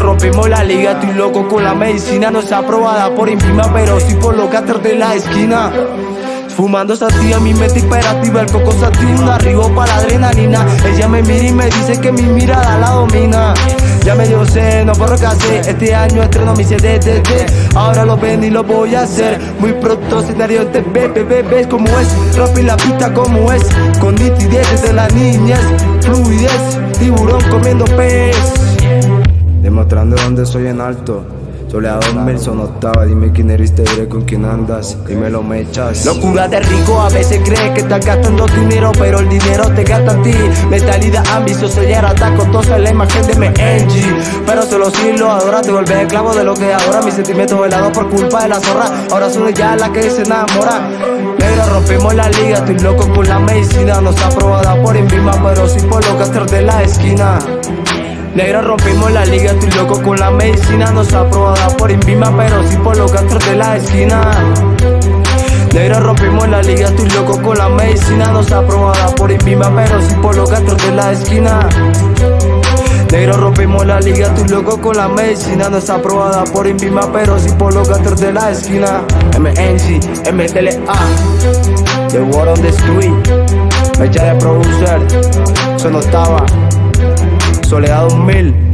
rompimos la liga, estoy loco con la medicina No es aprobada por Invima, pero sí por los caters de la esquina. Fumando sativa, mi mente imperativa, el coco sativa, arribo para la adrenalina. Ella me mira y me dice que mi mirada la domina. Ya me dio seno por lo que hacer Este año estreno mi CDTT Ahora lo ven y lo voy a hacer. Muy pronto escenario en TV, bebé, cómo es. Rompe la pista como es Con nitidez desde la niñez Fluidez, tiburón comiendo pez Demostrando dónde soy en alto. Soleado mil son octava, dime quién eres, te diré con quién andas, dímelo me echas. Locura de rico, a veces crees que estás gastando dinero, pero el dinero te gasta a ti. Mentalidad ambiciosa y era costosa la imagen de MNG Pero solo si lo adoras, te vuelves esclavo de lo que ahora. Mis sentimientos helados por culpa de la zorra, ahora son ya la que se enamora. Pero rompimos la liga, estoy loco con la medicina. No está aprobada por Invima, pero sí por los castros de la esquina Negro rompimos la liga, estoy loco con la medicina. No está aprobada por Invima, pero sí por los castros de la esquina. Negro rompimos la liga, estoy loco con la medicina. No está aprobada por Invima, pero sí por los castros de la esquina. Negro rompimos la liga, estoy loco con la medicina. No está aprobada por Invima, pero sí por los castros de la esquina. MNC, MTLA The War on the Street. Fecha de producer, eso no estaba Soledad 2000